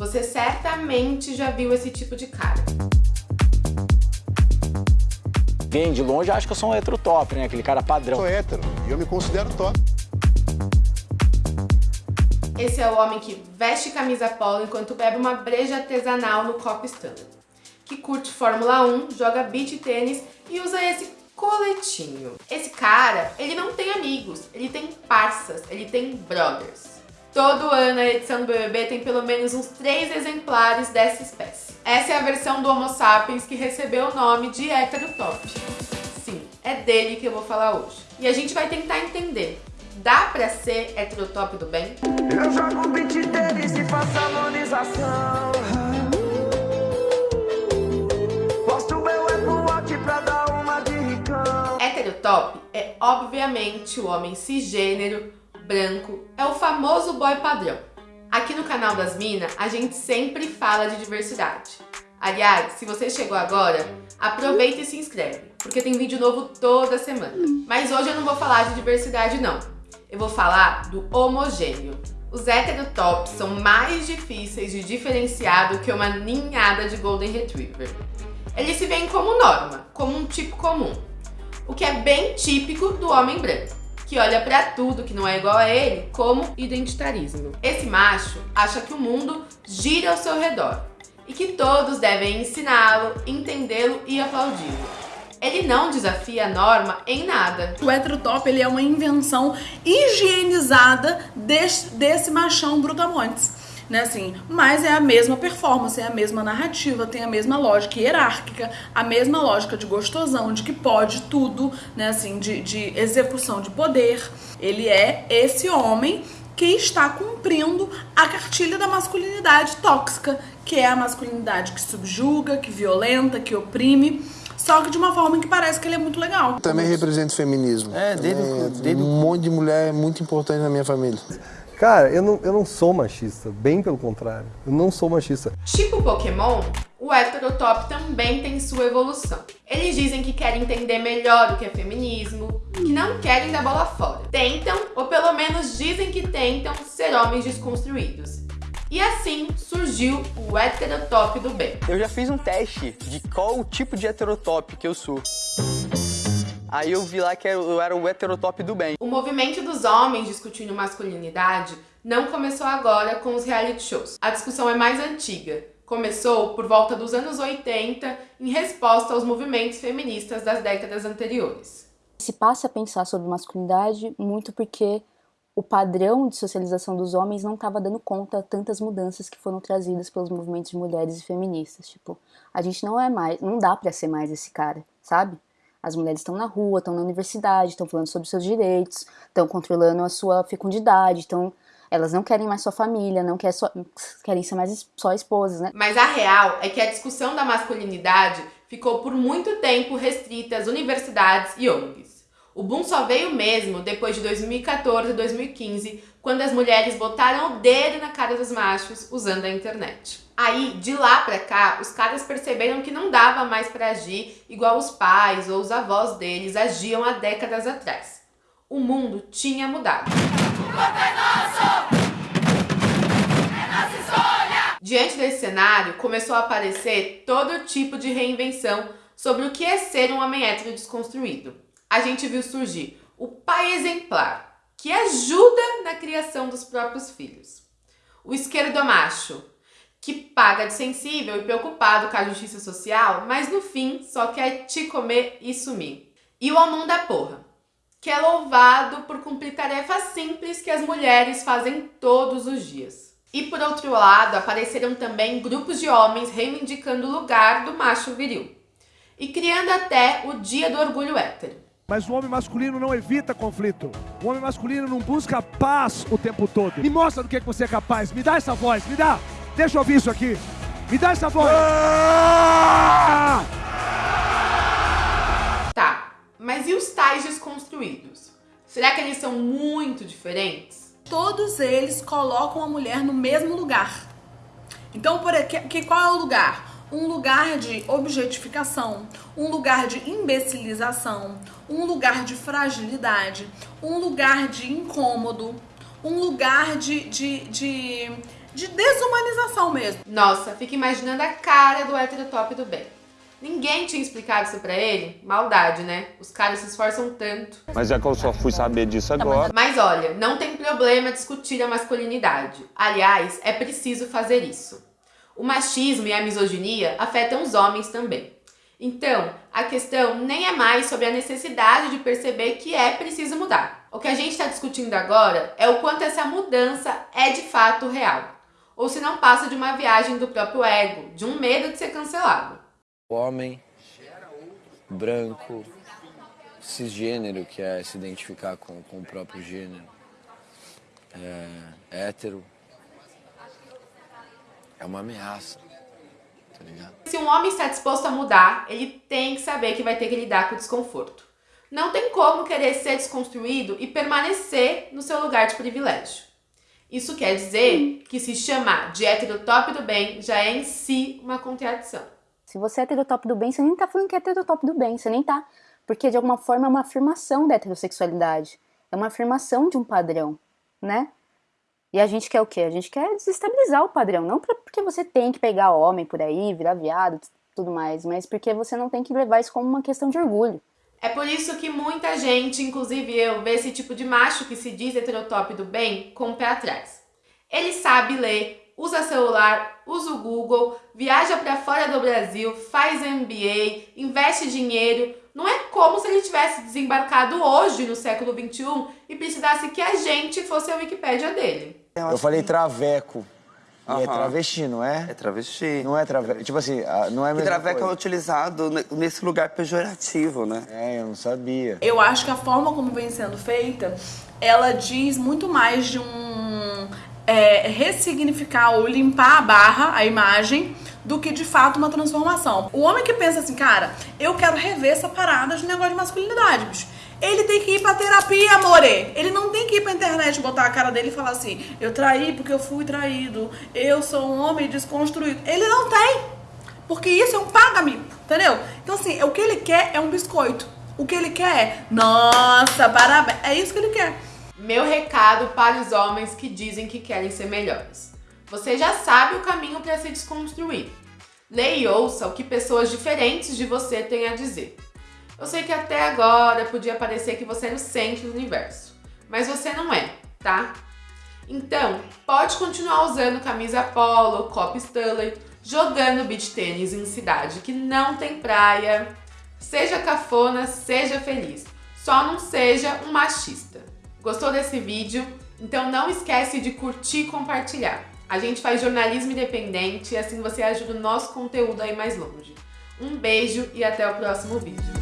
Você certamente já viu esse tipo de cara. Bem, de longe acho que eu sou um hétero top, né? Aquele cara padrão. Sou hétero e eu me considero top. Esse é o homem que veste camisa polo enquanto bebe uma breja artesanal no copo Stanley. Que curte Fórmula 1, joga beach tênis e usa esse coletinho. Esse cara, ele não tem amigos, ele tem parças, ele tem brothers. Todo ano a edição do BBB tem pelo menos uns três exemplares dessa espécie. Essa é a versão do Homo sapiens que recebeu o nome de heterotop. Sim, é dele que eu vou falar hoje. E a gente vai tentar entender. Dá pra ser heterotop do bem? Eu jogo beat tênis e faço harmonização. Posto meu Apple Watch pra dar uma de ricão. Heterotop é obviamente o homem cisgênero, branco, é o famoso boy padrão. Aqui no canal das Minas, a gente sempre fala de diversidade. Aliás, se você chegou agora, aproveita e se inscreve, porque tem vídeo novo toda semana. Mas hoje eu não vou falar de diversidade não, eu vou falar do homogêneo. Os heterotops são mais difíceis de diferenciar do que uma ninhada de Golden Retriever. Eles se veem como norma, como um tipo comum, o que é bem típico do homem branco que olha pra tudo que não é igual a ele como identitarismo. Esse macho acha que o mundo gira ao seu redor e que todos devem ensiná-lo, entendê-lo e aplaudi-lo. Ele não desafia a norma em nada. O heterotop ele é uma invenção higienizada desse, desse machão brutamontes né, assim, mas é a mesma performance, é a mesma narrativa, tem a mesma lógica hierárquica, a mesma lógica de gostosão, de que pode tudo, né, assim, de, de execução de poder. Ele é esse homem que está cumprindo a cartilha da masculinidade tóxica, que é a masculinidade que subjuga, que violenta, que oprime, só que de uma forma que parece que ele é muito legal. Também represento o feminismo. É, desde. Um monte de mulher muito importante na minha família. Cara, eu não, eu não sou machista, bem pelo contrário. Eu não sou machista. Tipo Pokémon, o heterotop também tem sua evolução. Eles dizem que querem entender melhor o que é feminismo, que não querem dar bola fora. Tentam, ou pelo menos dizem que tentam, ser homens desconstruídos. E assim surgiu o heterotop do bem. Eu já fiz um teste de qual o tipo de heterotop que eu sou. Aí eu vi lá que eu era o heterotop do bem. O movimento dos homens discutindo masculinidade não começou agora com os reality shows. A discussão é mais antiga. Começou por volta dos anos 80 em resposta aos movimentos feministas das décadas anteriores. Se passa a pensar sobre masculinidade muito porque o padrão de socialização dos homens não estava dando conta a tantas mudanças que foram trazidas pelos movimentos de mulheres e feministas. Tipo, a gente não é mais, não dá para ser mais esse cara, sabe? As mulheres estão na rua, estão na universidade, estão falando sobre seus direitos, estão controlando a sua fecundidade, então elas não querem mais sua família, não querem, só, querem ser mais só esposas, né? Mas a real é que a discussão da masculinidade ficou por muito tempo restrita às universidades e ONGs. O boom só veio mesmo depois de 2014 e 2015, quando as mulheres botaram o dedo na cara dos machos usando a internet. Aí, de lá pra cá, os caras perceberam que não dava mais pra agir igual os pais ou os avós deles agiam há décadas atrás. O mundo tinha mudado. Diante desse cenário, começou a aparecer todo tipo de reinvenção sobre o que é ser um homem hétero desconstruído. A gente viu surgir o pai exemplar, que ajuda na criação dos próprios filhos. O esquerdomacho, que paga de sensível e preocupado com a justiça social, mas no fim só quer te comer e sumir. E o homão da porra, que é louvado por cumprir tarefas simples que as mulheres fazem todos os dias. E por outro lado, apareceram também grupos de homens reivindicando o lugar do macho viril e criando até o Dia do Orgulho Hétero. Mas o homem masculino não evita conflito. O homem masculino não busca paz o tempo todo. Me mostra do que, é que você é capaz. Me dá essa voz, me dá. Deixa eu ouvir isso aqui. Me dá essa voz. Ah! Tá, mas e os tais desconstruídos? Será que eles são muito diferentes? Todos eles colocam a mulher no mesmo lugar. Então, por que, qual é o lugar? Um lugar de objetificação, um lugar de imbecilização, um lugar de fragilidade, um lugar de incômodo, um lugar de, de, de de desumanização mesmo. Nossa, fica imaginando a cara do heterotop do bem. Ninguém tinha explicado isso pra ele? Maldade, né? Os caras se esforçam tanto. Mas é que eu só fui saber disso agora. Mas olha, não tem problema discutir a masculinidade. Aliás, é preciso fazer isso. O machismo e a misoginia afetam os homens também. Então, a questão nem é mais sobre a necessidade de perceber que é preciso mudar. O que a gente está discutindo agora é o quanto essa mudança é de fato real. Ou se não passa de uma viagem do próprio ego, de um medo de ser cancelado. Homem, branco, cisgênero, que é se identificar com, com o próprio gênero, é, hétero, é uma ameaça, tá ligado? Se um homem está disposto a mudar, ele tem que saber que vai ter que lidar com o desconforto. Não tem como querer ser desconstruído e permanecer no seu lugar de privilégio. Isso quer dizer que se chamar de heterotop do bem já é em si uma contradição. Se você é heterotop do bem, você nem tá falando que é heterotop do bem, você nem tá. Porque de alguma forma é uma afirmação da heterossexualidade. É uma afirmação de um padrão, né? E a gente quer o quê? A gente quer desestabilizar o padrão. Não porque você tem que pegar homem por aí, virar viado, tudo mais, mas porque você não tem que levar isso como uma questão de orgulho. É por isso que muita gente, inclusive eu, vê esse tipo de macho que se diz heterotop do bem com o pé atrás. Ele sabe ler, usa celular, usa o Google, viaja para fora do Brasil, faz MBA, investe dinheiro. Não é como se ele tivesse desembarcado hoje no século 21 e precisasse que a gente fosse a Wikipédia dele. Eu falei traveco. E é travesti, não é? É travesti. Não é traveco. Tipo assim, ah, não é mesma traveco é coisa. utilizado ne- nesse lugar pejorativo, né? É, eu não sabia. Eu acho que a forma como vem sendo feita, ela diz muito mais de um é, ressignificar ou limpar a barra, a imagem, do que de fato uma transformação. O homem que pensa assim, cara, eu quero rever essa parada de negócio de masculinidade, bicho. Ele tem que ir pra terapia, amore. Ele não tem que ir pra internet botar a cara dele e falar assim: eu traí porque eu fui traído, eu sou um homem desconstruído. Ele não tem. Porque isso é um paga-mico, entendeu? Então, assim, o que ele quer é um biscoito. O que ele quer é, nossa, parabéns. É isso que ele quer. Meu recado para os homens que dizem que querem ser melhores. Você já sabe o caminho para se desconstruir. Leia e ouça o que pessoas diferentes de você têm a dizer. Eu sei que até agora podia parecer que você era o centro do universo, mas você não é, tá? Então, pode continuar usando camisa polo, copo Stanley, jogando beach tênis em cidade que não tem praia. Seja cafona, seja feliz. Só não seja um machista. Gostou desse vídeo? Então não esquece de curtir e compartilhar. A gente faz jornalismo independente e assim você ajuda o nosso conteúdo a ir mais longe. Um beijo e até o próximo vídeo.